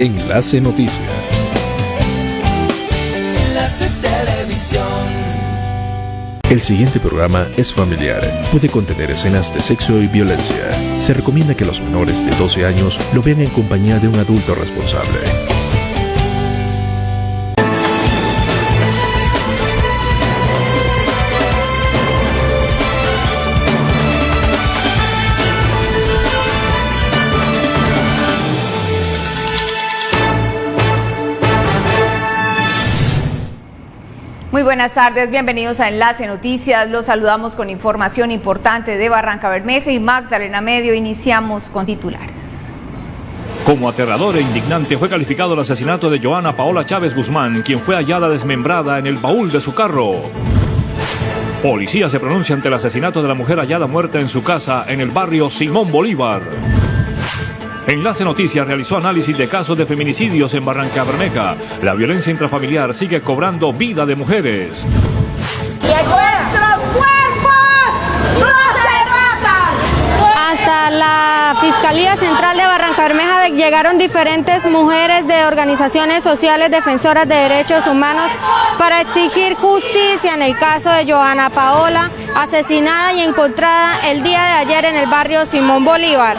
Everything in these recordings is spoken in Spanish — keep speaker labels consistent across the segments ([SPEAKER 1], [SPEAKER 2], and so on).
[SPEAKER 1] Enlace Noticias.
[SPEAKER 2] Enlace Televisión.
[SPEAKER 1] El siguiente programa es familiar. Puede contener escenas de sexo y violencia. Se recomienda que los menores de 12 años lo vean en compañía de un adulto responsable.
[SPEAKER 3] Buenas tardes, bienvenidos a Enlace Noticias. Los saludamos con información importante de Barranca Bermeja y Magdalena Medio. Iniciamos con titulares.
[SPEAKER 4] Como aterrador e indignante fue calificado el asesinato de Joana Paola Chávez Guzmán, quien fue hallada desmembrada en el baúl de su carro. Policía se pronuncia ante el asesinato de la mujer hallada muerta en su casa en el barrio Simón Bolívar. Enlace Noticias realizó análisis de casos de feminicidios en Barranca Bermeja. La violencia intrafamiliar sigue cobrando vida de mujeres.
[SPEAKER 5] ¡Nuestros cuerpos no se matan!
[SPEAKER 6] Hasta la Fiscalía Central de Barranca Bermeja llegaron diferentes mujeres de organizaciones sociales defensoras de derechos humanos para exigir justicia en el caso de Joana Paola, asesinada y encontrada el día de ayer en el barrio Simón Bolívar.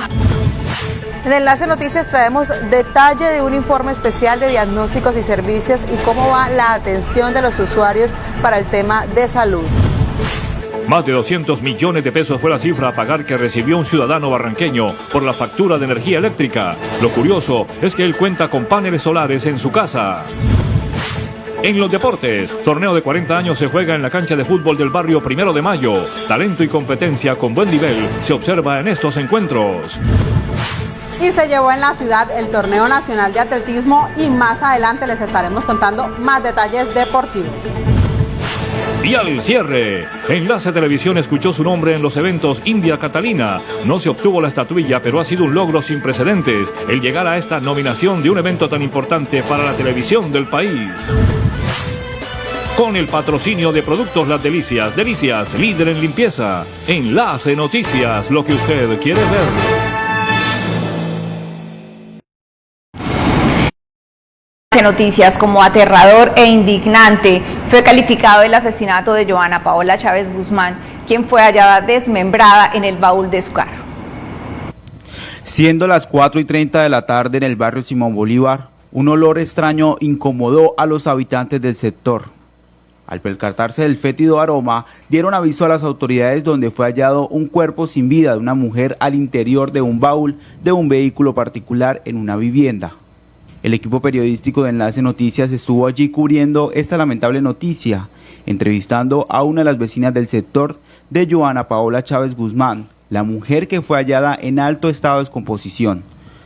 [SPEAKER 7] En Enlace Noticias traemos detalle de un informe especial de diagnósticos y servicios y cómo va la atención de los usuarios para el tema de salud.
[SPEAKER 4] Más de 200 millones de pesos fue la cifra a pagar que recibió un ciudadano barranqueño por la factura de energía eléctrica. Lo curioso es que él cuenta con paneles solares en su casa. En los deportes, torneo de 40 años se juega en la cancha de fútbol del barrio Primero de Mayo. Talento y competencia con buen nivel se observa en estos encuentros
[SPEAKER 7] y se llevó en la ciudad el Torneo Nacional de Atletismo y más adelante les estaremos contando más detalles deportivos.
[SPEAKER 4] Y al cierre, Enlace Televisión escuchó su nombre en los eventos India Catalina. No se obtuvo la estatuilla, pero ha sido un logro sin precedentes el llegar a esta nominación de un evento tan importante para la televisión del país. Con el patrocinio de Productos Las Delicias, Delicias, líder en limpieza. Enlace Noticias, lo que usted quiere ver.
[SPEAKER 3] Noticias como aterrador e indignante fue calificado el asesinato de Joana Paola Chávez Guzmán, quien fue hallada desmembrada en el baúl de su carro.
[SPEAKER 8] Siendo las 4 y 30 de la tarde en el barrio Simón Bolívar, un olor extraño incomodó a los habitantes del sector. Al percatarse del fétido aroma, dieron aviso a las autoridades donde fue hallado un cuerpo sin vida de una mujer al interior de un baúl de un vehículo particular en una vivienda. El equipo periodístico de Enlace Noticias estuvo allí cubriendo esta lamentable noticia, entrevistando a una de las vecinas del sector de Joana Paola Chávez Guzmán, la mujer que fue hallada en alto estado de descomposición.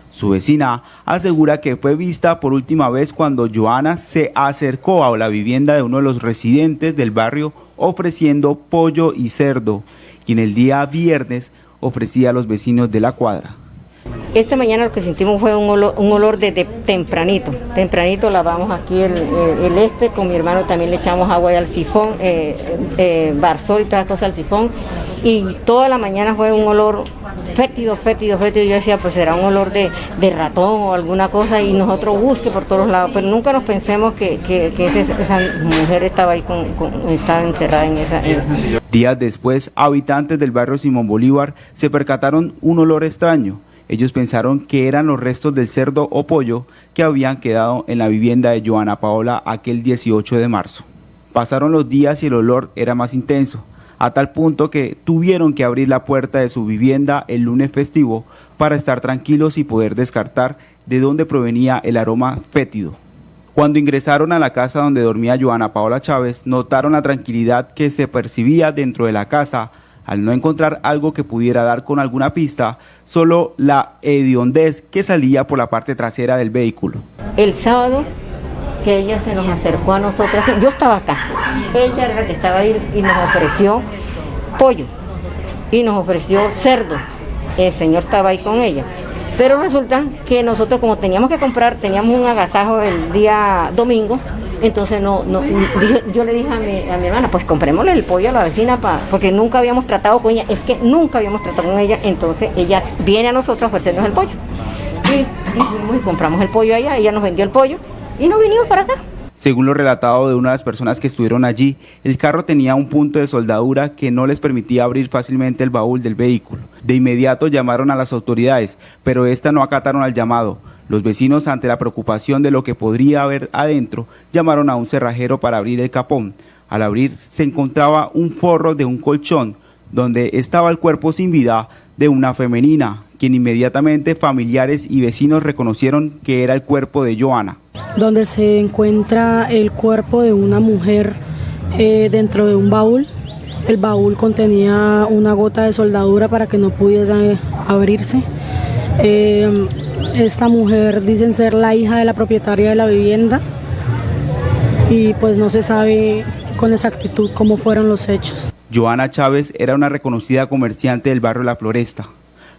[SPEAKER 8] Su vecina asegura que fue vista por última vez cuando Joana se acercó a la vivienda de uno de los residentes del barrio ofreciendo pollo y cerdo, quien el día viernes ofrecía a los vecinos de la cuadra.
[SPEAKER 9] Esta mañana lo que sentimos fue un olor, un olor desde tempranito. Tempranito lavamos aquí el, este, con mi hermano también le echamos agua al sifón, eh, eh, y todas las cosas al sifón. Y toda la mañana fue un olor fétido, fétido, fétido. Yo decía, pues será un olor de, ratón o alguna cosa y nosotros busque por todos lados. Pero nunca nos pensemos que, esa mujer estaba ahí, con, con, estaba encerrada en esa...
[SPEAKER 8] Días después, habitantes del barrio Simón Bolívar se percataron un olor extraño. Ellos pensaron que eran los restos del cerdo o pollo que habían quedado en la vivienda de Joana Paola aquel 18 de marzo. Pasaron los días y el olor era más intenso, a tal punto que tuvieron que abrir la puerta de su vivienda el lunes festivo para estar tranquilos y poder descartar de dónde provenía el aroma fétido. Cuando ingresaron a la casa donde dormía Joana Paola Chávez, notaron la tranquilidad que se percibía dentro de la casa al no encontrar algo que pudiera dar con alguna pista, solo la hediondez que salía por la parte trasera del vehículo.
[SPEAKER 9] El sábado que ella se nos acercó a nosotros, yo estaba acá, ella era la que estaba ahí y nos ofreció pollo y nos ofreció cerdo, el señor estaba ahí con ella. Pero resulta que nosotros como teníamos que comprar, teníamos un agasajo el día domingo, entonces no, no yo, le dije a mi, a mi, hermana, pues comprémosle el pollo a la vecina, pa, porque nunca habíamos tratado con ella, es que nunca habíamos tratado con ella, entonces ella viene a nosotros a ofrecernos el pollo. y, y compramos el pollo allá, ella nos vendió el pollo y nos vinimos para acá.
[SPEAKER 8] Según lo relatado de una de las personas que estuvieron allí, el carro tenía un punto de soldadura que no les permitía abrir fácilmente el baúl del vehículo. De inmediato llamaron a las autoridades, pero éstas no acataron al llamado. Los vecinos, ante la preocupación de lo que podría haber adentro, llamaron a un cerrajero para abrir el capón. Al abrir se encontraba un forro de un colchón, donde estaba el cuerpo sin vida de una femenina, quien inmediatamente familiares y vecinos reconocieron que era el cuerpo de Joana
[SPEAKER 10] donde se encuentra el cuerpo de una mujer eh, dentro de un baúl. El baúl contenía una gota de soldadura para que no pudiese abrirse. Eh, esta mujer dicen ser la hija de la propietaria de la vivienda y pues no se sabe con exactitud cómo fueron los hechos.
[SPEAKER 8] Joana Chávez era una reconocida comerciante del barrio La Floresta.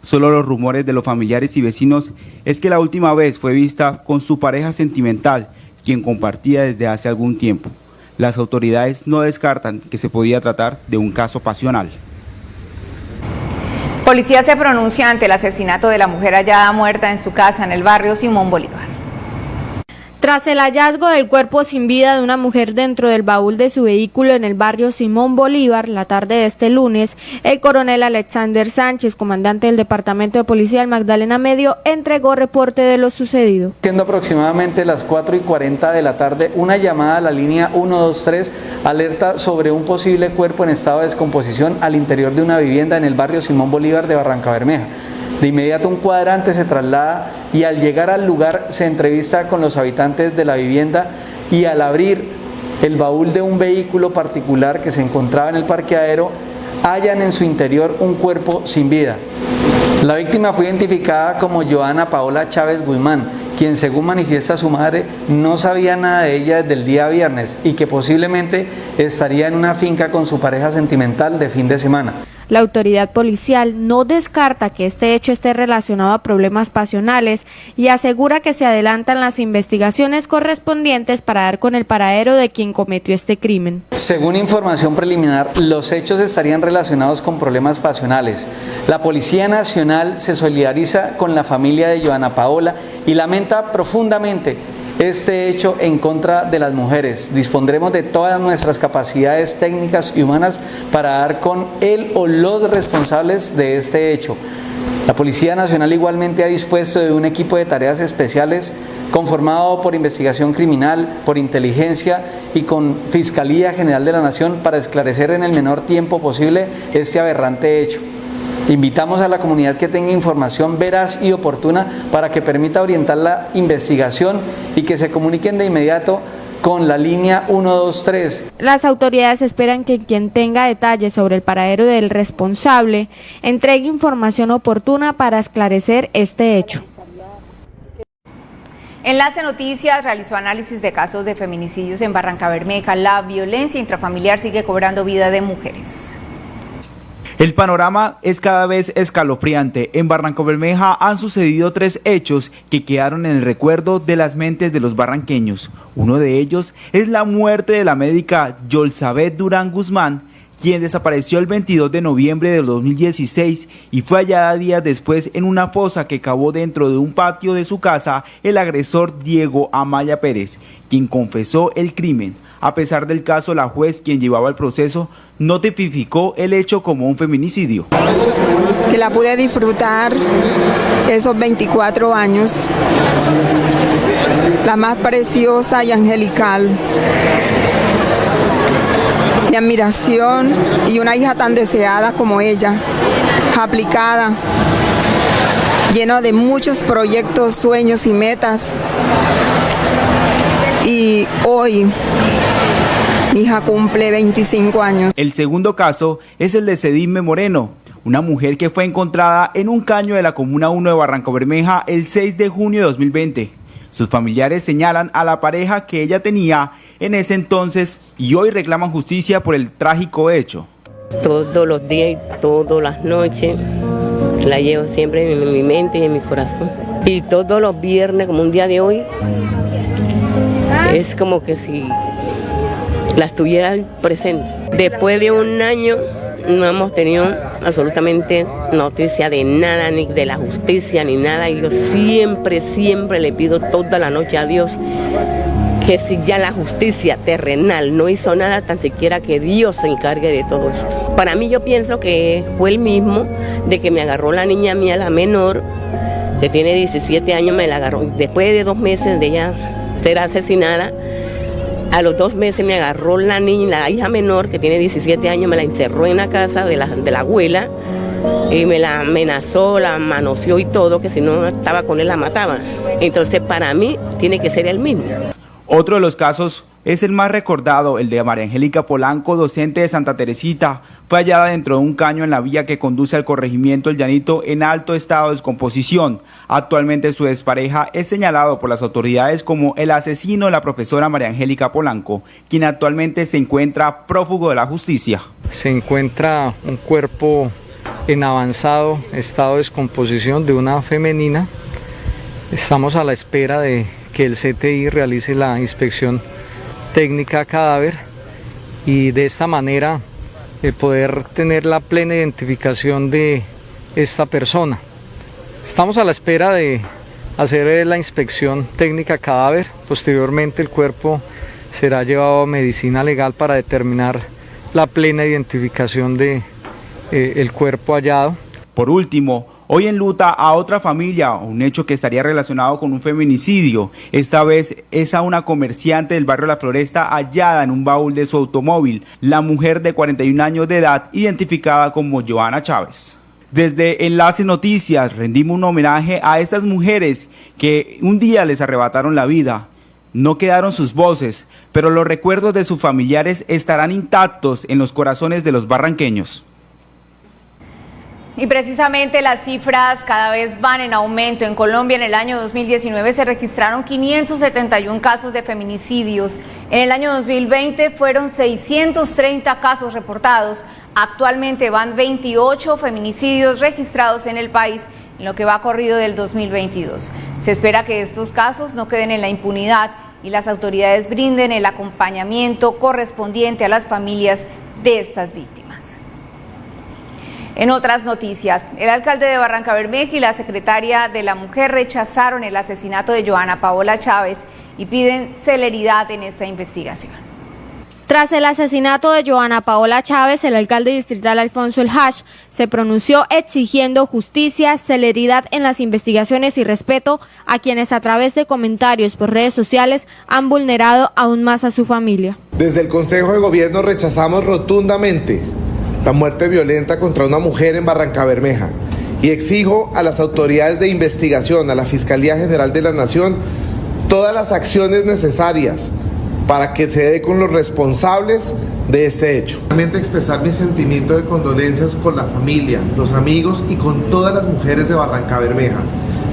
[SPEAKER 8] Solo los rumores de los familiares y vecinos es que la última vez fue vista con su pareja sentimental, quien compartía desde hace algún tiempo. Las autoridades no descartan que se podía tratar de un caso pasional.
[SPEAKER 3] Policía se pronuncia ante el asesinato de la mujer hallada muerta en su casa en el barrio Simón Bolívar.
[SPEAKER 6] Tras el hallazgo del cuerpo sin vida de una mujer dentro del baúl de su vehículo en el barrio Simón Bolívar, la tarde de este lunes, el coronel Alexander Sánchez, comandante del Departamento de Policía del Magdalena Medio, entregó reporte de lo sucedido.
[SPEAKER 11] Siendo aproximadamente las 4 y 40 de la tarde, una llamada a la línea 123 alerta sobre un posible cuerpo en estado de descomposición al interior de una vivienda en el barrio Simón Bolívar de Barranca Bermeja. De inmediato un cuadrante se traslada y al llegar al lugar se entrevista con los habitantes de la vivienda y al abrir el baúl de un vehículo particular que se encontraba en el parqueadero, hallan en su interior un cuerpo sin vida. La víctima fue identificada como Joana Paola Chávez Guzmán, quien según manifiesta su madre no sabía nada de ella desde el día viernes y que posiblemente estaría en una finca con su pareja sentimental de fin de semana.
[SPEAKER 6] La autoridad policial no descarta que este hecho esté relacionado a problemas pasionales y asegura que se adelantan las investigaciones correspondientes para dar con el paradero de quien cometió este crimen.
[SPEAKER 11] Según información preliminar, los hechos estarían relacionados con problemas pasionales. La Policía Nacional se solidariza con la familia de Joana Paola y lamenta profundamente este hecho en contra de las mujeres. Dispondremos de todas nuestras capacidades técnicas y humanas para dar con él o los responsables de este hecho. La Policía Nacional igualmente ha dispuesto de un equipo de tareas especiales conformado por investigación criminal, por inteligencia y con Fiscalía General de la Nación para esclarecer en el menor tiempo posible este aberrante hecho. Invitamos a la comunidad que tenga información veraz y oportuna para que permita orientar la investigación y que se comuniquen de inmediato con la línea 123.
[SPEAKER 6] Las autoridades esperan que quien tenga detalles sobre el paradero del responsable entregue información oportuna para esclarecer este hecho.
[SPEAKER 3] Enlace Noticias realizó análisis de casos de feminicidios en Barranca Bermeja. La violencia intrafamiliar sigue cobrando vida de mujeres.
[SPEAKER 8] El panorama es cada vez escalofriante. En Barranco Bermeja han sucedido tres hechos que quedaron en el recuerdo de las mentes de los barranqueños. Uno de ellos es la muerte de la médica Yolzabeth Durán Guzmán, quien desapareció el 22 de noviembre de 2016 y fue hallada días después en una fosa que cavó dentro de un patio de su casa el agresor Diego Amaya Pérez, quien confesó el crimen. A pesar del caso, la juez quien llevaba el proceso no tipificó el hecho como un feminicidio.
[SPEAKER 12] Que la pude disfrutar esos 24 años, la más preciosa y angelical. Mi admiración y una hija tan deseada como ella, aplicada, lleno de muchos proyectos, sueños y metas. Y hoy mi hija cumple 25 años.
[SPEAKER 8] El segundo caso es el de Cedime Moreno, una mujer que fue encontrada en un caño de la Comuna 1 de Barranco Bermeja el 6 de junio de 2020. Sus familiares señalan a la pareja que ella tenía en ese entonces y hoy reclaman justicia por el trágico hecho.
[SPEAKER 13] Todos los días y todas las noches la llevo siempre en mi mente y en mi corazón. Y todos los viernes, como un día de hoy, es como que si las tuviera presente. Después de un año no hemos tenido absolutamente noticia de nada, ni de la justicia, ni nada. Y yo siempre, siempre le pido toda la noche a Dios que si ya la justicia terrenal no hizo nada, tan siquiera que Dios se encargue de todo esto. Para mí yo pienso que fue el mismo de que me agarró la niña mía, la menor, que tiene 17 años, me la agarró. Después de dos meses de ella ser asesinada, a los dos meses me agarró la niña, la hija menor, que tiene 17 años, me la encerró en la casa de la, de la abuela y me la amenazó, la manoseó y todo, que si no estaba con él la mataba. Entonces para mí tiene que ser el mismo.
[SPEAKER 14] Otro de los casos es el más recordado, el de María Angélica Polanco, docente de Santa Teresita. Fue hallada dentro de un caño en la vía que conduce al corregimiento El Llanito en alto estado de descomposición. Actualmente su despareja es señalado por las autoridades como el asesino de la profesora María Angélica Polanco, quien actualmente se encuentra prófugo de la justicia.
[SPEAKER 15] Se encuentra un cuerpo en avanzado estado de descomposición de una femenina. Estamos a la espera de que el CTI realice la inspección técnica cadáver y de esta manera eh, poder tener la plena identificación de esta persona. Estamos a la espera de hacer la inspección técnica cadáver, posteriormente el cuerpo será llevado a medicina legal para determinar la plena identificación de eh, el cuerpo hallado.
[SPEAKER 14] Por último, Hoy en luta a otra familia, un hecho que estaría relacionado con un feminicidio. Esta vez es a una comerciante del barrio La Floresta hallada en un baúl de su automóvil, la mujer de 41 años de edad, identificada como Joana Chávez. Desde Enlace Noticias rendimos un homenaje a estas mujeres que un día les arrebataron la vida. No quedaron sus voces, pero los recuerdos de sus familiares estarán intactos en los corazones de los barranqueños.
[SPEAKER 3] Y precisamente las cifras cada vez van en aumento. En Colombia en el año 2019 se registraron 571 casos de feminicidios. En el año 2020 fueron 630 casos reportados. Actualmente van 28 feminicidios registrados en el país en lo que va corrido del 2022. Se espera que estos casos no queden en la impunidad y las autoridades brinden el acompañamiento correspondiente a las familias de estas víctimas. En otras noticias, el alcalde de Barranca Bermeja y la secretaria de la Mujer rechazaron el asesinato de Joana Paola Chávez y piden celeridad en esta investigación.
[SPEAKER 6] Tras el asesinato de Joana Paola Chávez, el alcalde distrital Alfonso El Hash se pronunció exigiendo justicia, celeridad en las investigaciones y respeto a quienes a través de comentarios por redes sociales han vulnerado aún más a su familia.
[SPEAKER 16] Desde el Consejo de Gobierno rechazamos rotundamente la muerte violenta contra una mujer en Barranca Bermeja y exijo a las autoridades de investigación, a la Fiscalía General de la Nación, todas las acciones necesarias para que se dé con los responsables de este hecho. Realmente expresar mi sentimiento de condolencias con la familia, los amigos y con todas las mujeres de Barranca Bermeja,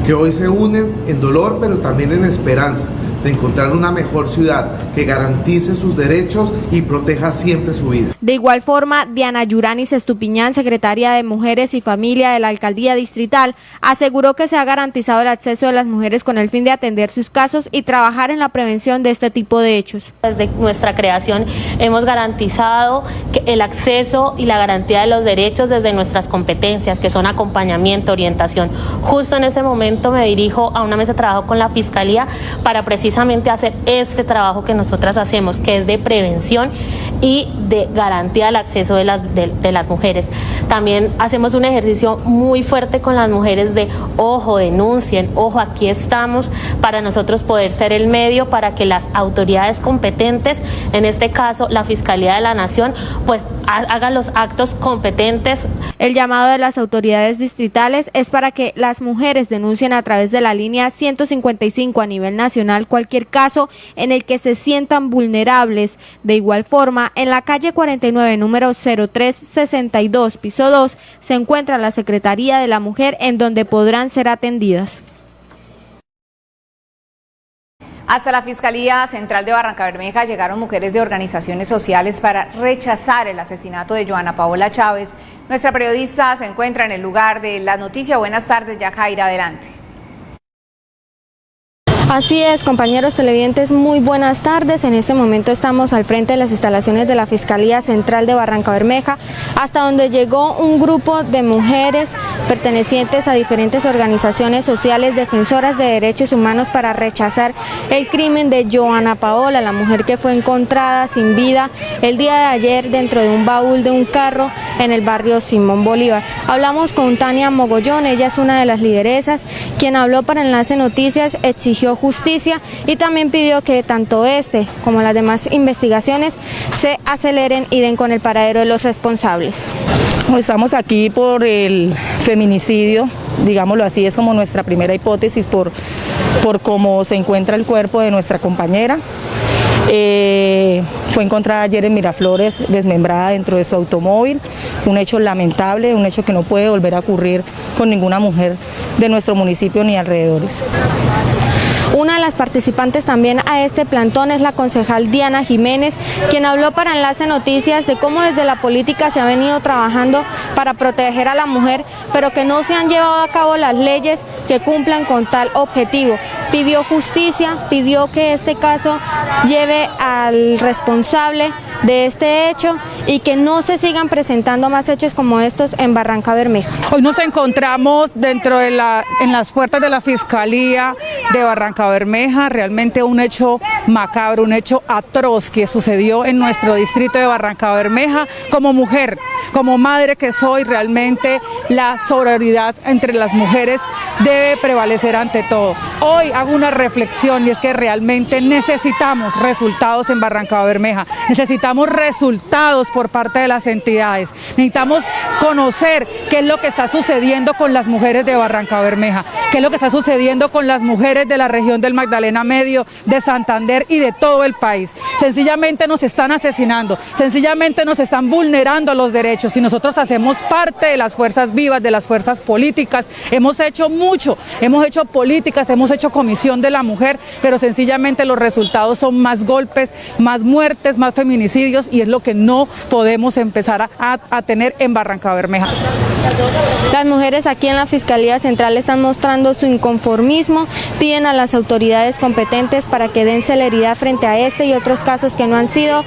[SPEAKER 16] que hoy se unen en dolor pero también en esperanza de encontrar una mejor ciudad que garantice sus derechos y proteja siempre su vida.
[SPEAKER 6] De igual forma, Diana Yuranis Estupiñán, secretaria de Mujeres y Familia de la Alcaldía Distrital, aseguró que se ha garantizado el acceso de las mujeres con el fin de atender sus casos y trabajar en la prevención de este tipo de hechos.
[SPEAKER 17] Desde nuestra creación hemos garantizado el acceso y la garantía de los derechos desde nuestras competencias, que son acompañamiento, orientación. Justo en este momento me dirijo a una mesa de trabajo con la Fiscalía para precisar precisamente hacer este trabajo que nosotras hacemos, que es de prevención y de garantía del acceso de las, de, las mujeres. También hacemos un ejercicio muy fuerte con las mujeres de, ojo, denuncien, ojo, aquí estamos para nosotros poder ser el medio para que las autoridades competentes, en este caso la Fiscalía de la Nación, pues hagan los actos competentes.
[SPEAKER 6] El llamado de las autoridades distritales es para que las mujeres denuncien a través de la línea 155 a nivel nacional caso en el que se sientan vulnerables. De igual forma, en la calle 49, número 0362, piso 2, se encuentra la Secretaría de la Mujer en donde podrán ser atendidas.
[SPEAKER 3] Hasta la Fiscalía Central de Barranca Bermeja llegaron mujeres de organizaciones sociales para rechazar el asesinato de Joana Paola Chávez. Nuestra periodista se encuentra en el lugar de la noticia. Buenas tardes, Yajaira, adelante.
[SPEAKER 6] Así es, compañeros televidentes, muy buenas tardes. En este momento estamos al frente de las instalaciones de la Fiscalía Central de Barranca Bermeja, hasta donde llegó un grupo de mujeres pertenecientes a diferentes organizaciones sociales defensoras de derechos humanos para rechazar el crimen de Joana Paola, la mujer que fue encontrada sin vida el día de ayer dentro de un baúl de un carro en el barrio Simón Bolívar. Hablamos con Tania Mogollón, ella es una de las lideresas, quien habló para Enlace Noticias, exigió justicia y también pidió que tanto este como las demás investigaciones se aceleren y den con el paradero de los responsables.
[SPEAKER 18] Estamos aquí por el feminicidio, digámoslo así, es como nuestra primera hipótesis por, por cómo se encuentra el cuerpo de nuestra compañera. Eh, fue encontrada ayer en Miraflores desmembrada dentro de su automóvil, un hecho lamentable, un hecho que no puede volver a ocurrir con ninguna mujer de nuestro municipio ni alrededores.
[SPEAKER 6] Una de las participantes también a este plantón es la concejal Diana Jiménez, quien habló para Enlace Noticias de cómo desde la política se ha venido trabajando para proteger a la mujer, pero que no se han llevado a cabo las leyes que cumplan con tal objetivo. Pidió justicia, pidió que este caso lleve al responsable de este hecho y que no se sigan presentando más hechos como estos en Barranca Bermeja.
[SPEAKER 19] Hoy nos encontramos dentro de la, en las puertas de la Fiscalía de Barranca Bermeja, realmente un hecho macabro, un hecho atroz que sucedió en nuestro distrito de Barranca Bermeja. Como mujer, como madre que soy, realmente la sororidad entre las mujeres debe prevalecer ante todo. Hoy hago una reflexión y es que realmente necesitamos resultados en Barranca Bermeja, necesitamos resultados por parte de las entidades, necesitamos conocer qué es lo que está sucediendo con las mujeres de Barranca Bermeja, qué es lo que está sucediendo con las mujeres de la región del Magdalena Medio, de Santander y de todo el país. Sencillamente nos están asesinando, sencillamente nos están vulnerando los derechos y nosotros hacemos parte de las fuerzas vivas, de las fuerzas políticas, hemos hecho mucho, hemos hecho políticas, hemos hecho comisión de la mujer, pero sencillamente los resultados son más golpes, más muertes, más feminicidios y es lo que no podemos empezar a, a tener en Barranca Bermeja.
[SPEAKER 6] Las mujeres aquí en la Fiscalía Central están mostrando su inconformismo, piden a las autoridades competentes para que den celeridad frente a este y otros casos que no han sido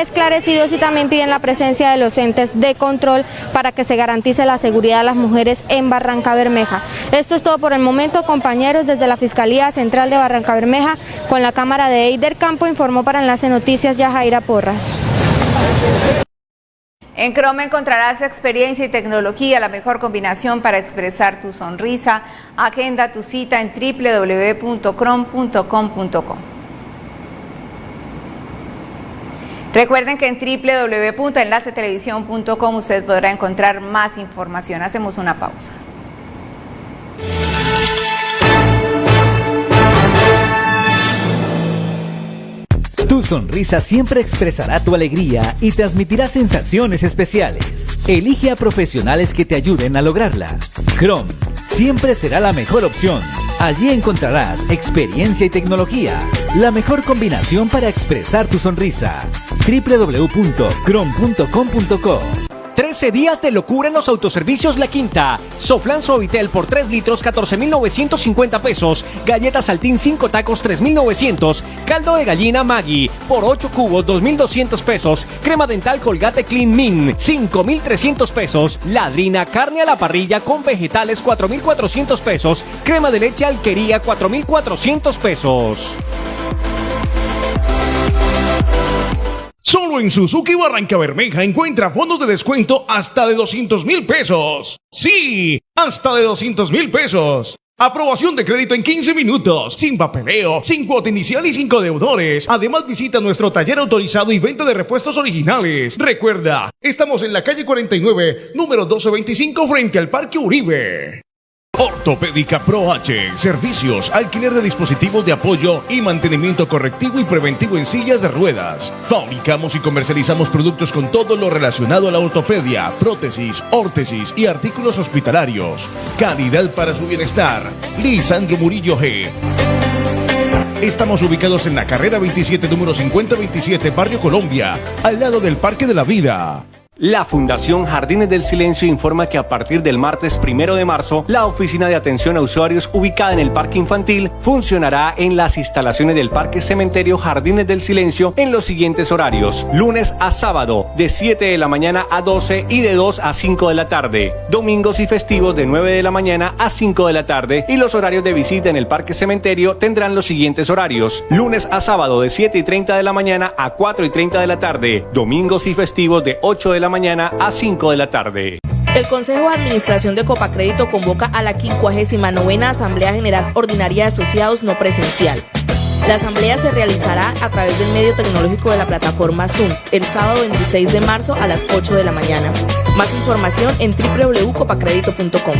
[SPEAKER 6] esclarecidos y también piden la presencia de los entes de control para que se garantice la seguridad de las mujeres en Barranca Bermeja. Esto es todo por el momento, compañeros, desde la Fiscalía Central de Barranca Bermeja, con la cámara de Eider Campo, informó para Enlace Noticias Yajaira Porras.
[SPEAKER 3] En Chrome encontrarás experiencia y tecnología, la mejor combinación para expresar tu sonrisa. Agenda tu cita en www.chrome.com.co. Recuerden que en www.enlacetelevisión.com usted podrá encontrar más información. Hacemos una pausa.
[SPEAKER 20] Tu sonrisa siempre expresará tu alegría y transmitirá sensaciones especiales. Elige a profesionales que te ayuden a lograrla. Chrome siempre será la mejor opción. Allí encontrarás experiencia y tecnología, la mejor combinación para expresar tu sonrisa. www.chrome.com.co
[SPEAKER 21] 13 días de locura en los autoservicios La Quinta. Soflan Suavitel por 3 litros 14,950 pesos. Galletas Saltín 5 tacos 3,900. Caldo de gallina Maggi por 8 cubos 2,200 pesos. Crema dental Colgate Clean Min 5,300 pesos. Ladrina carne a la parrilla con vegetales 4,400 pesos. Crema de leche Alquería 4,400 pesos.
[SPEAKER 22] Solo en Suzuki Barranca Bermeja encuentra fondos de descuento hasta de 200 mil pesos. Sí, hasta de 200 mil pesos. Aprobación de crédito en 15 minutos, sin papeleo, sin cuota inicial y sin deudores. Además visita nuestro taller autorizado y venta de repuestos originales. Recuerda, estamos en la calle 49, número 1225 frente al Parque Uribe. Ortopédica Pro H. Servicios, alquiler de dispositivos de apoyo y mantenimiento correctivo y preventivo en sillas de ruedas. Fabricamos y comercializamos productos con todo lo relacionado a la ortopedia, prótesis, órtesis y artículos hospitalarios. Calidad para su bienestar. Lisandro Murillo G. Estamos ubicados en la carrera 27, número 5027, Barrio Colombia, al lado del Parque de la Vida.
[SPEAKER 21] La Fundación Jardines del Silencio informa que a partir del martes primero de marzo, la oficina de atención a usuarios ubicada en el Parque Infantil funcionará en las instalaciones del Parque Cementerio Jardines del Silencio en los siguientes horarios: lunes a sábado, de 7 de la mañana a 12 y de 2 a 5 de la tarde, domingos y festivos de 9 de la mañana a 5 de la tarde, y los horarios de visita en el Parque Cementerio tendrán los siguientes horarios: lunes a sábado, de 7 y 30 de la mañana a 4 y 30 de la tarde, domingos y festivos de 8 de la mañana a 5 de la tarde.
[SPEAKER 23] El Consejo de Administración de Copacrédito convoca a la 59 Asamblea General Ordinaria de Asociados No Presencial. La asamblea se realizará a través del medio tecnológico de la plataforma Zoom el sábado 26 de marzo a las 8 de la mañana. Más información en www.copacredito.com.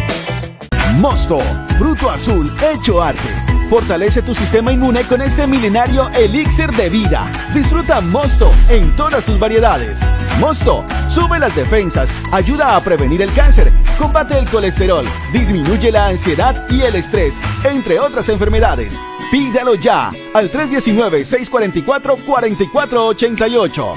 [SPEAKER 24] Mosto, fruto azul hecho arte. Fortalece tu sistema inmune con este milenario elixir de vida. Disfruta Mosto en todas sus variedades. Mosto sube las defensas, ayuda a prevenir el cáncer, combate el colesterol, disminuye la ansiedad y el estrés, entre otras enfermedades. Pídalo ya al 319-644-4488.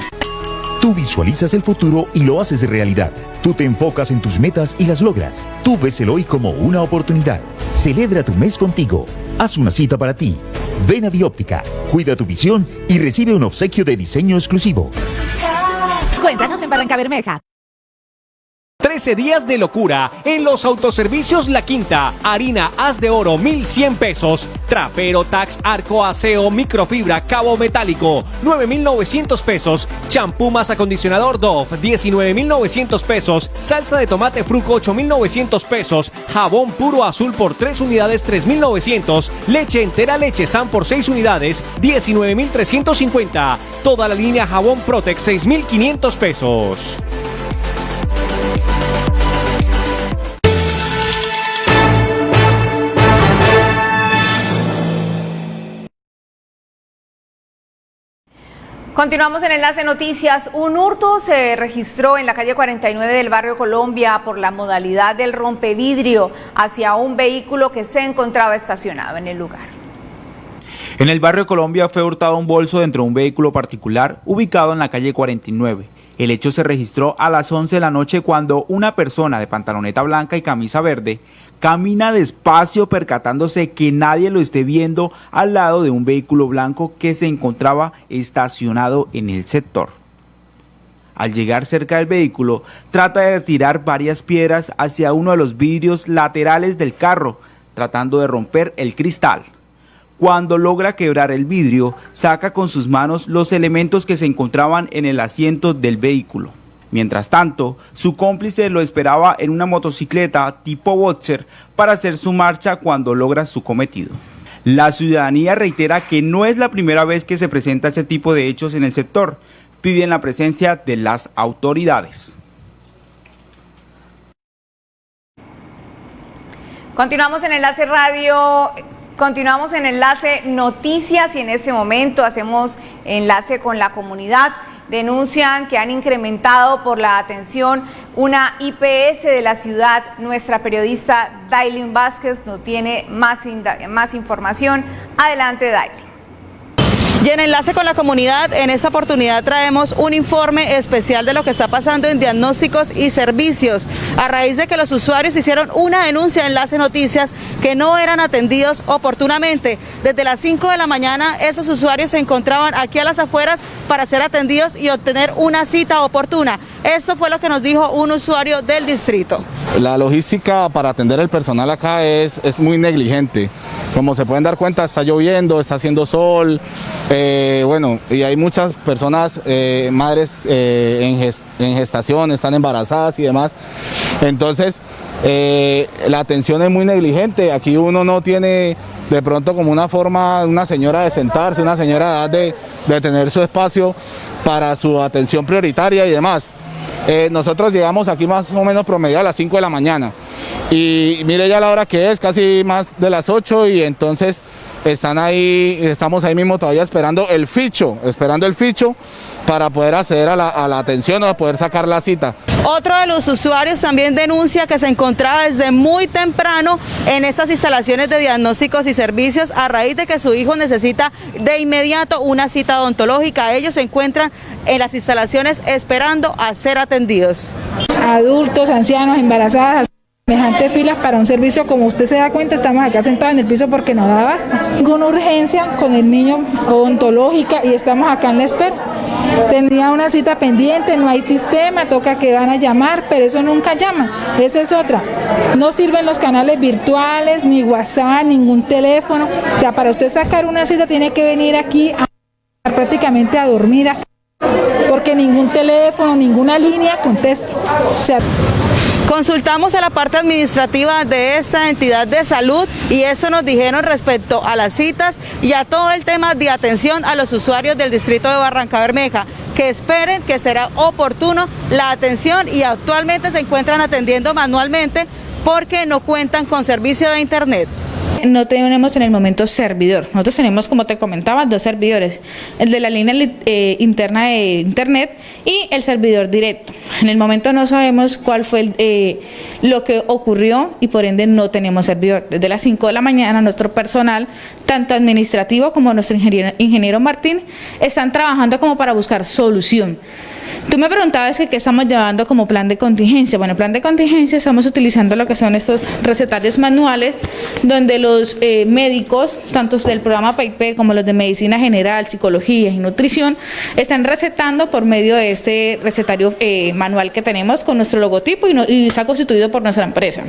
[SPEAKER 25] Tú visualizas el futuro y lo haces realidad. Tú te enfocas en tus metas y las logras. Tú ves el hoy como una oportunidad. Celebra tu mes contigo. Haz una cita para ti. Ven a Bióptica, cuida tu visión y recibe un obsequio de diseño exclusivo.
[SPEAKER 26] Cuéntanos en Barranca Bermeja.
[SPEAKER 21] 13 días de locura en los autoservicios La Quinta. Harina haz de oro 1100 pesos. Trapero, tax, arco, aseo, microfibra, cabo metálico 9900 pesos. Champú más acondicionador Dove 19900 pesos. Salsa de tomate fruco 8900 pesos. Jabón puro azul por 3 unidades 3900. Leche entera leche San por 6 unidades 19350. Toda la línea jabón Protex 6500 pesos.
[SPEAKER 3] Continuamos en Enlace Noticias. Un hurto se registró en la calle 49 del barrio Colombia por la modalidad del rompevidrio hacia un vehículo que se encontraba estacionado en el lugar.
[SPEAKER 8] En el barrio Colombia fue hurtado un bolso dentro de un vehículo particular ubicado en la calle 49. El hecho se registró a las 11 de la noche cuando una persona de pantaloneta blanca y camisa verde camina despacio percatándose que nadie lo esté viendo al lado de un vehículo blanco que se encontraba estacionado en el sector. Al llegar cerca del vehículo, trata de tirar varias piedras hacia uno de los vidrios laterales del carro, tratando de romper el cristal. Cuando logra quebrar el vidrio, saca con sus manos los elementos que se encontraban en el asiento del vehículo. Mientras tanto, su cómplice lo esperaba en una motocicleta tipo Boxer para hacer su marcha cuando logra su cometido. La ciudadanía reitera que no es la primera vez que se presenta ese tipo de hechos en el sector. Piden la presencia de las autoridades.
[SPEAKER 3] Continuamos en Enlace Radio. Continuamos en Enlace Noticias y en este momento hacemos enlace con la comunidad. Denuncian que han incrementado por la atención una IPS de la ciudad. Nuestra periodista Dailin Vázquez no tiene más, más información. Adelante, Dailin.
[SPEAKER 7] Y en enlace con la comunidad, en esta oportunidad traemos un informe especial de lo que está pasando en diagnósticos y servicios, a raíz de que los usuarios hicieron una denuncia en Enlace Noticias que no eran atendidos oportunamente. Desde las 5 de la mañana, esos usuarios se encontraban aquí a las afueras para ser atendidos y obtener una cita oportuna. Esto fue lo que nos dijo un usuario del distrito.
[SPEAKER 27] La logística para atender el personal acá es, es muy negligente. Como se pueden dar cuenta, está lloviendo, está haciendo sol, eh, bueno, y hay muchas personas, eh, madres eh, en, gestación, están embarazadas y demás. Entonces, la atención es muy negligente. Aquí uno no tiene de pronto como una forma, una señora de sentarse, una señora de, de tener su espacio para su atención prioritaria y demás. nosotros llegamos aquí más o menos promedio a las 5 de la mañana Y mire ya la hora que es, casi más de las 8 y entonces están ahí, estamos ahí mismo todavía esperando el ficho, esperando el ficho para poder acceder a la, atención o poder sacar la cita.
[SPEAKER 7] Otro de los usuarios también denuncia que se encontraba desde muy temprano en estas instalaciones de diagnósticos y servicios a raíz de que su hijo necesita de inmediato una cita odontológica. Ellos se encuentran en las instalaciones esperando a ser atendidos.
[SPEAKER 28] Adultos, ancianos, embarazadas semejantes filas para un servicio, como usted se da cuenta, estamos acá sentados en el piso porque no daba ninguna urgencia con el niño odontológica y estamos acá en la espera. Tenía una cita pendiente, no hay sistema, toca que van a llamar, pero eso nunca llama. Esa es otra. No sirven los canales virtuales, ni WhatsApp, ningún teléfono. O sea, para usted sacar una cita tiene que venir aquí a prácticamente a dormir porque ningún teléfono, ninguna línea contesta. O sea,
[SPEAKER 7] Consultamos a la parte administrativa de esta entidad de salud y eso nos dijeron respecto a las citas y a todo el tema de atención a los usuarios del distrito de Barranca Bermeja, que esperen que será oportuno la atención y actualmente se encuentran atendiendo manualmente porque no cuentan con servicio de internet
[SPEAKER 28] no tenemos en el momento servidor. Nosotros tenemos, como te comentaba, dos servidores, el de la línea eh, interna de internet y el servidor directo. En el momento no sabemos cuál fue eh, lo que ocurrió y por ende no tenemos servidor. Desde las 5 de la mañana nuestro personal, tanto administrativo como nuestro ingeniero, ingeniero Martín, están trabajando como para buscar solución. Tú me preguntabas que qué estamos llevando como plan de contingencia. Bueno, plan de contingencia estamos utilizando lo que son estos recetarios manuales, donde los eh, médicos, tanto del programa PAIP como los de medicina general, psicología y nutrición, están recetando por medio de este recetario eh, manual que tenemos con nuestro logotipo y, y está constituido por nuestra empresa.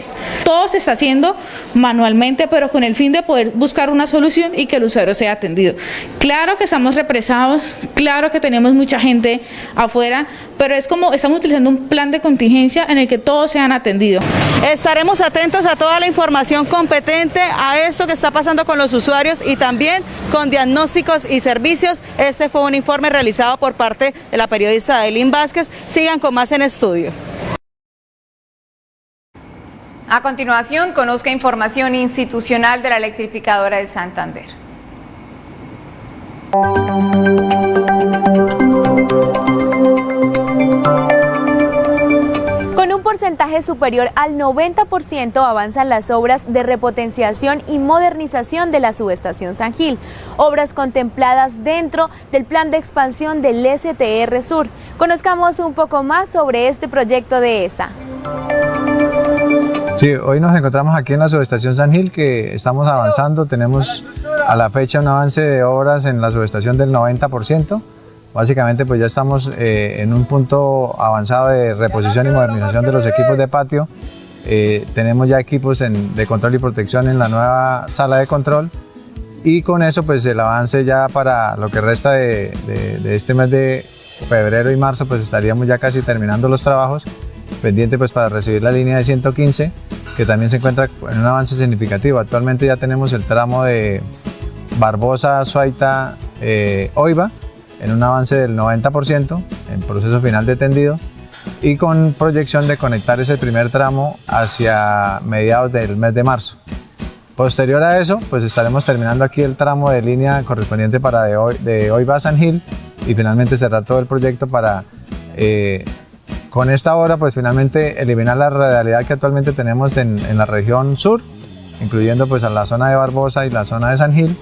[SPEAKER 28] Todo se está haciendo manualmente, pero con el fin de poder buscar una solución y que el usuario sea atendido. Claro que estamos represados, claro que tenemos mucha gente afuera pero es como estamos utilizando un plan de contingencia en el que todos sean atendidos.
[SPEAKER 7] Estaremos atentos a toda la información competente, a eso que está pasando con los usuarios y también con diagnósticos y servicios. Este fue un informe realizado por parte de la periodista Adeline Vázquez. Sigan con más en estudio. A continuación, conozca información institucional de la electrificadora de Santander.
[SPEAKER 23] Porcentaje superior al 90% avanzan las obras de repotenciación y modernización de la subestación San Gil, obras contempladas dentro del plan de expansión del STR Sur. Conozcamos un poco más sobre este proyecto de ESA.
[SPEAKER 29] Sí, hoy nos encontramos aquí en la subestación San Gil que estamos avanzando, tenemos a la fecha un avance de obras en la subestación del 90%. Básicamente pues ya estamos eh, en un punto avanzado de reposición y modernización de los equipos de patio. Eh, tenemos ya equipos de control y protección en la nueva sala de control y con eso pues el avance ya para lo que resta de, este mes de febrero y marzo pues estaríamos ya casi terminando los trabajos pendiente pues para recibir la línea de 115 que también se encuentra en un avance significativo. Actualmente ya tenemos el tramo de Barbosa, Suaita, eh, Oiva en un avance del 90% en proceso final de tendido y con proyección de conectar ese primer tramo hacia mediados del mes de marzo. Posterior a eso, pues estaremos terminando aquí el tramo de línea correspondiente para de hoy, de hoy va San Gil y finalmente cerrar todo el proyecto para eh, con esta obra pues finalmente eliminar la radialidad que actualmente tenemos en, en la región sur, incluyendo pues a la zona de Barbosa y la zona de San Gil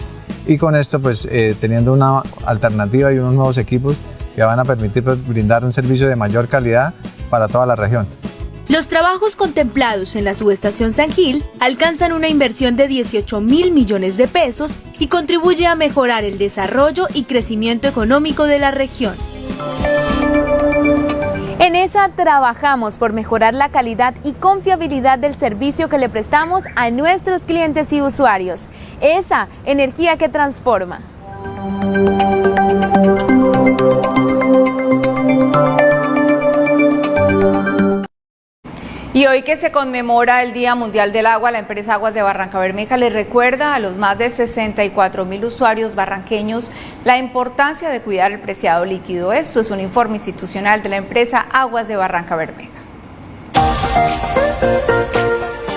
[SPEAKER 29] y con esto pues eh, teniendo una alternativa y unos nuevos equipos que van a permitir pues, brindar un servicio de mayor calidad para toda la región.
[SPEAKER 23] Los trabajos contemplados en la subestación San Gil alcanzan una inversión de 18 mil millones de pesos y contribuye a mejorar el desarrollo y crecimiento económico de la región. En esa trabajamos por mejorar la calidad y confiabilidad del servicio que le prestamos a nuestros clientes y usuarios. Esa energía que transforma.
[SPEAKER 3] Y hoy que se conmemora el Día Mundial del Agua, la empresa Aguas de Barranca Bermeja le recuerda a los más de 64 mil usuarios barranqueños la importancia de cuidar el preciado líquido. Esto es un informe institucional de la empresa Aguas de Barranca Bermeja.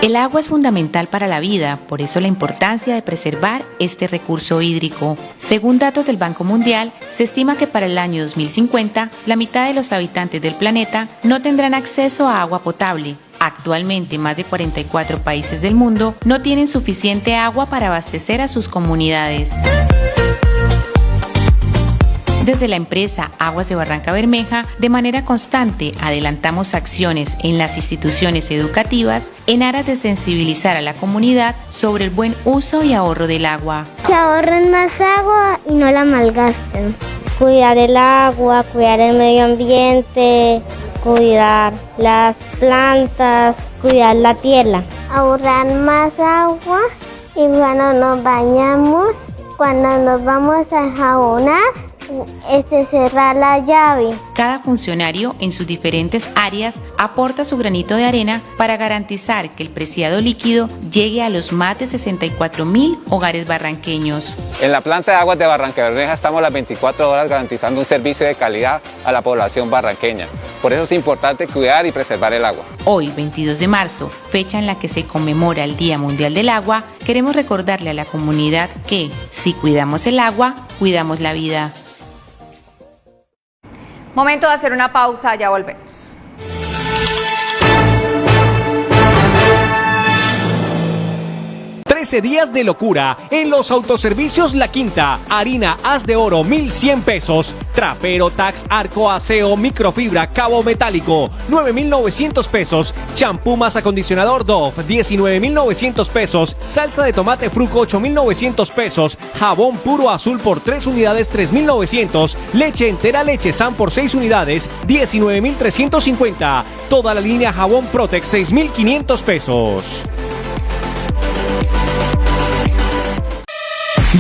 [SPEAKER 30] El agua es fundamental para la vida, por eso la importancia de preservar este recurso hídrico. Según datos del Banco Mundial, se estima que para el año 2050 la mitad de los habitantes del planeta no tendrán acceso a agua potable. Actualmente más de 44 países del mundo no tienen suficiente agua para abastecer a sus comunidades. Desde la empresa Aguas de Barranca Bermeja, de manera constante adelantamos acciones en las instituciones educativas en aras de sensibilizar a la comunidad sobre el buen uso y ahorro del agua.
[SPEAKER 31] Que ahorren más agua y no la malgasten. Cuidar el agua, cuidar el medio ambiente, cuidar las plantas, cuidar la tierra. Ahorrar más agua y cuando nos bañamos, cuando nos vamos a jabonar, este, cerrar la llave.
[SPEAKER 30] Cada funcionario en sus diferentes áreas aporta su granito de arena para garantizar que el preciado líquido llegue a los más de 64 mil hogares barranqueños.
[SPEAKER 32] En la planta de aguas de Barranca Bermeja estamos las 24 horas garantizando un servicio de calidad a la población barranqueña. Por eso es importante cuidar y preservar el agua.
[SPEAKER 30] Hoy, 22 de marzo, fecha en la que se conmemora el Día Mundial del Agua, queremos recordarle a la comunidad que, si cuidamos el agua, cuidamos la vida.
[SPEAKER 3] Momento de hacer una pausa, ya volvemos.
[SPEAKER 21] 13 días de locura en los autoservicios La Quinta. Harina haz de oro 1100 pesos. Trapero Tax Arco Aseo Microfibra Cabo Metálico 9900 pesos. Champú más acondicionador Dove 19900 pesos. Salsa de tomate Fruco 8900 pesos. Jabón puro azul por 3 unidades 3900. Leche entera leche San por 6 unidades 19350. Toda la línea jabón Protex 6500 pesos.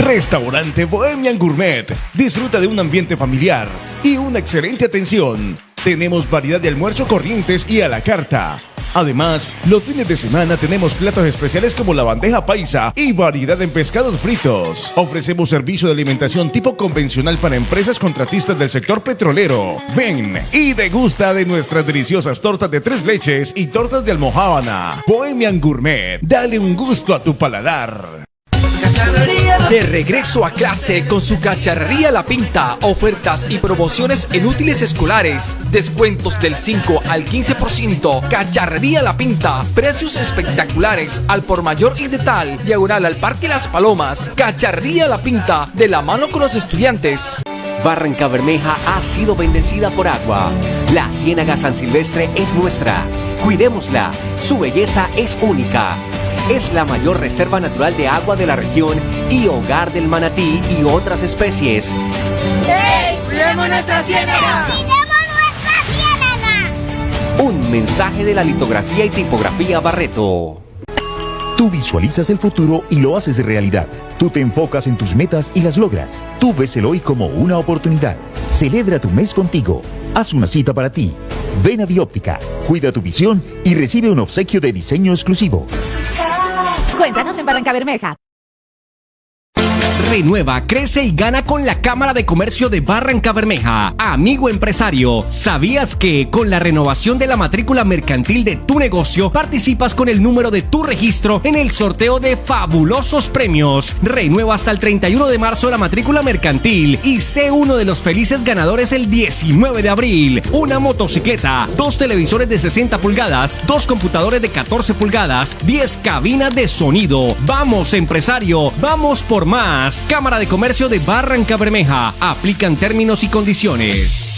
[SPEAKER 22] Restaurante Bohemian Gourmet. Disfruta de un ambiente familiar y una excelente atención. Tenemos variedad de almuerzo corrientes y a la carta. Además, los fines de semana tenemos platos especiales como la bandeja paisa y variedad en pescados fritos. Ofrecemos servicio de alimentación tipo convencional para empresas contratistas del sector petrolero. Ven y degusta de nuestras deliciosas tortas de tres leches y tortas de almohábana. Bohemian Gourmet, dale un gusto a tu paladar.
[SPEAKER 33] De regreso a clase con su cacharrería La Pinta, ofertas y promociones en útiles escolares, descuentos del 5 al 15%, cacharrería La Pinta, precios espectaculares al por mayor y de tal, diagonal al Parque Las Palomas, cacharrería La Pinta, de la mano con los estudiantes.
[SPEAKER 21] Barranca Bermeja ha sido bendecida por agua. La Ciénaga San Silvestre es nuestra. Cuidémosla. Su belleza es única. Es la mayor reserva natural de agua de la región y hogar del manatí y otras especies.
[SPEAKER 34] ¡Hey! ¡Cuidemos nuestra ciénaga!
[SPEAKER 21] Un mensaje de la litografía y tipografía Barreto.
[SPEAKER 25] Tú visualizas el futuro y lo haces realidad. Tú te enfocas en tus metas y las logras. Tú ves el hoy como una oportunidad. Celebra tu mes contigo. Haz una cita para ti. Ven a Bióptica, cuida tu visión y recibe un obsequio de diseño exclusivo.
[SPEAKER 26] Cuéntanos en Barranca Bermeja.
[SPEAKER 21] Renueva, crece y gana con la Cámara de Comercio de Barranca Bermeja. Amigo empresario, ¿sabías que con la renovación de la matrícula mercantil de tu negocio participas con el número de tu registro en el sorteo de fabulosos premios? Renueva hasta el 31 de marzo la matrícula mercantil y sé uno de los felices ganadores el 19 de abril. Una motocicleta, dos televisores de 60 pulgadas, dos computadores de 14 pulgadas, 10 cabinas de sonido. Vamos empresario, vamos por más. Cámara de Comercio de Barranca Bermeja. Aplican términos y condiciones.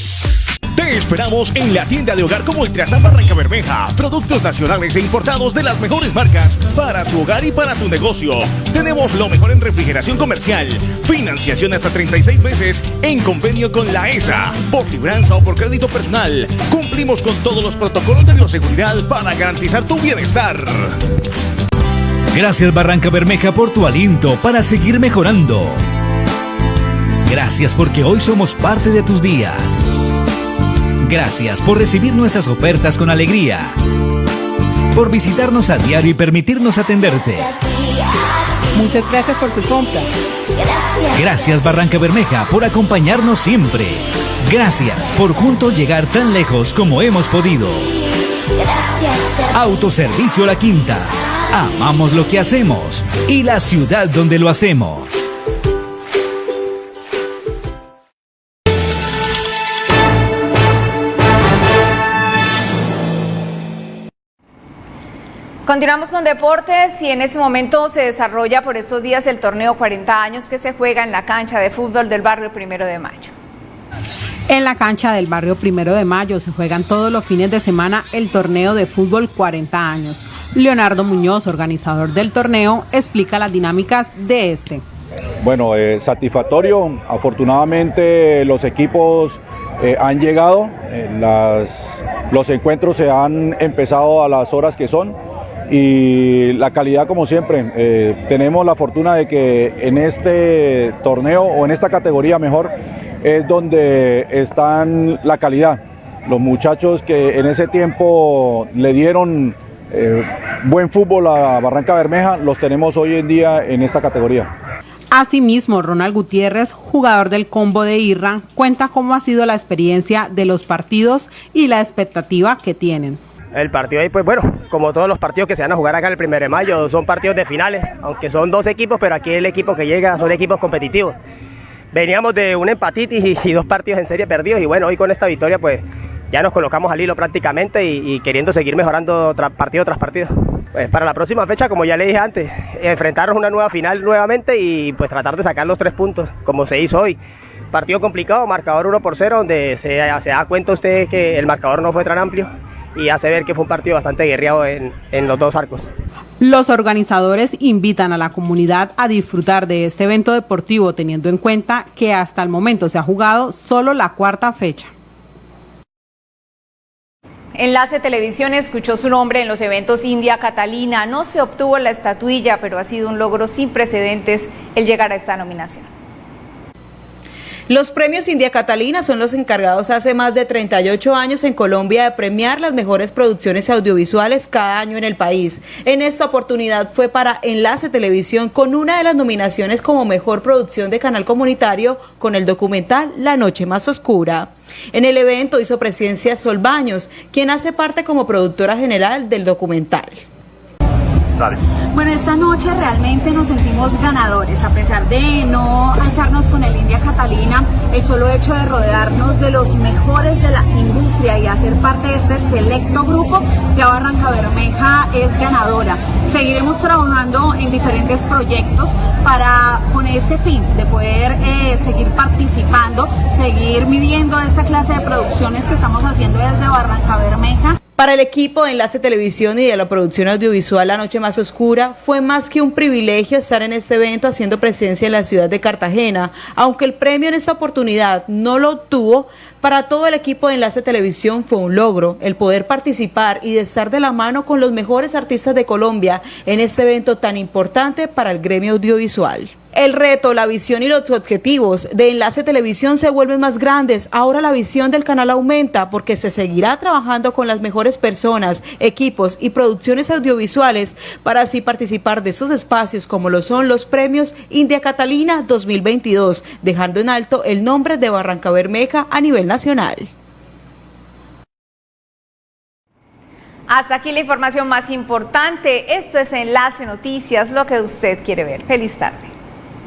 [SPEAKER 22] Te esperamos en la tienda de hogar como Ultrasan Barranca Bermeja. Productos nacionales e importados de las mejores marcas para tu hogar y para tu negocio. Tenemos lo mejor en refrigeración comercial. Financiación hasta 36 meses en convenio con la ESA. Por libranza o por crédito personal. Cumplimos con todos los protocolos de bioseguridad para garantizar tu bienestar.
[SPEAKER 20] Gracias Barranca Bermeja por tu aliento para seguir mejorando. Gracias porque hoy somos parte de tus días. Gracias por recibir nuestras ofertas con alegría. Por visitarnos a diario y permitirnos atenderte.
[SPEAKER 19] Muchas gracias por su compra.
[SPEAKER 20] Gracias Barranca Bermeja por acompañarnos siempre. Gracias por juntos llegar tan lejos como hemos podido. Autoservicio La Quinta. Amamos lo que hacemos y la ciudad donde lo hacemos.
[SPEAKER 3] Continuamos con deportes y en este momento se desarrolla por estos días el torneo 40 años que se juega en la cancha de fútbol del barrio Primero de Mayo.
[SPEAKER 35] En la cancha del barrio Primero de Mayo se juegan todos los fines de semana el torneo de fútbol 40 años. Leonardo Muñoz, organizador del torneo, explica las dinámicas de este.
[SPEAKER 36] Bueno, eh, satisfactorio. Afortunadamente los equipos eh, han llegado, eh, los encuentros se han empezado a las horas que son y la calidad como siempre. Tenemos la fortuna de que en este torneo o en esta categoría mejor es donde están la calidad. Los muchachos que en ese tiempo le dieron eh, buen fútbol a Barranca Bermeja, los tenemos hoy en día en esta categoría.
[SPEAKER 35] Asimismo, Ronald Gutiérrez, jugador del combo de Irra, cuenta cómo ha sido la experiencia de los partidos y la expectativa que tienen.
[SPEAKER 37] El partido ahí, pues bueno, como todos los partidos que se van a jugar acá el 1 de mayo, son partidos de finales, aunque son dos equipos, pero aquí el equipo que llega son equipos competitivos. Veníamos de un empatitis y, dos partidos en serie perdidos y bueno, hoy con esta victoria pues ya nos colocamos al hilo prácticamente y, queriendo seguir mejorando partido tras partido. Pues para la próxima fecha, como ya le dije antes, enfrentarnos una nueva final nuevamente y pues tratar de sacar los tres puntos, como se hizo hoy. Partido complicado, marcador 1 por 0, donde se, da cuenta usted que el marcador no fue tan amplio y hace ver que fue un partido bastante guerreado en los dos arcos.
[SPEAKER 35] Los organizadores invitan a la comunidad a disfrutar de este evento deportivo teniendo en cuenta que hasta el momento se ha jugado solo la cuarta fecha.
[SPEAKER 3] Enlace Televisión escuchó su nombre en los eventos India Catalina. No se obtuvo la estatuilla, pero ha sido un logro sin precedentes el llegar a esta nominación.
[SPEAKER 7] Los premios India Catalina son los encargados hace más de 38 años en Colombia de premiar las mejores producciones audiovisuales cada año en el país. En esta oportunidad fue para Enlace Televisión con una de las nominaciones como mejor producción de canal comunitario con el documental La Noche Más Oscura. En el evento hizo presencia Sol Baños, quien hace parte como productora general del documental.
[SPEAKER 38] Bueno, esta noche realmente nos sentimos ganadores, a pesar de no alzarnos con el India Catalina, el solo hecho de rodearnos de los mejores de la industria y hacer parte de este selecto grupo, ya Barranca Bermeja es ganadora. Seguiremos trabajando en diferentes proyectos para con este fin de poder eh, seguir participando, seguir viviendo esta clase de producciones que estamos haciendo desde Barranca Bermeja.
[SPEAKER 7] Para el equipo de Enlace Televisión y de la producción audiovisual La Noche Más Oscura, fue más que un privilegio estar en este evento haciendo presencia en la ciudad de Cartagena. Aunque el premio en esta oportunidad no lo obtuvo, para todo el equipo de Enlace Televisión fue un logro el poder participar y de estar de la mano con los mejores artistas de Colombia en este evento tan importante para el gremio audiovisual. El reto, la visión y los objetivos de Enlace Televisión se vuelven más grandes. Ahora la visión del canal aumenta porque se seguirá trabajando con las mejores personas, equipos y producciones audiovisuales para así participar de esos espacios como lo son los premios India Catalina 2022, dejando en alto el nombre de Barranca Bermeja a nivel nacional.
[SPEAKER 3] Hasta aquí la información más importante. Esto es Enlace Noticias, lo que usted quiere ver. Feliz tarde.